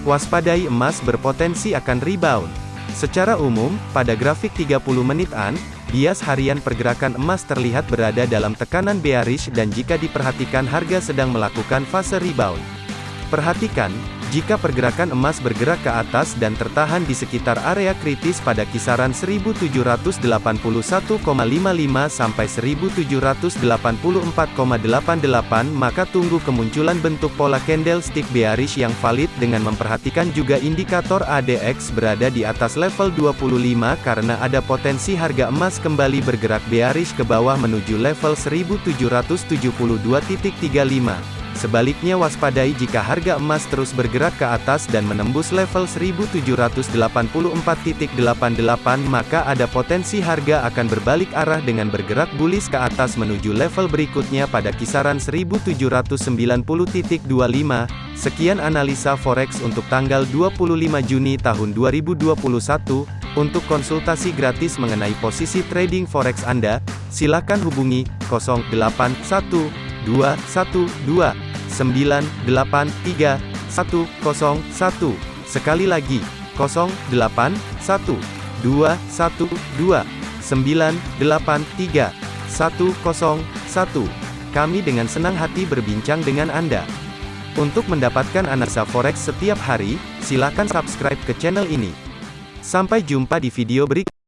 Waspadai emas berpotensi akan rebound. Secara umum, pada grafik 30 menitan, bias harian pergerakan emas terlihat berada dalam tekanan bearish dan jika diperhatikan harga sedang melakukan fase rebound. Perhatikan, jika pergerakan emas bergerak ke atas dan tertahan di sekitar area kritis pada kisaran 1781,55 sampai 1784,88 maka tunggu kemunculan bentuk pola candlestick bearish yang valid dengan memperhatikan juga indikator ADX berada di atas level 25 karena ada potensi harga emas kembali bergerak bearish ke bawah menuju level 1772.35. Sebaliknya waspadai jika harga emas terus bergerak ke atas dan menembus level 1784.88 maka ada potensi harga akan berbalik arah dengan bergerak bullish ke atas menuju level berikutnya pada kisaran 1790.25. Sekian analisa forex untuk tanggal 25 Juni tahun 2021. Untuk konsultasi gratis mengenai posisi trading forex Anda, silakan hubungi 081212 983 101. Sekali lagi, 081 212 983 101. Kami dengan senang hati berbincang dengan Anda. Untuk mendapatkan analisa forex setiap hari, silakan subscribe ke channel ini. Sampai jumpa di video berikutnya.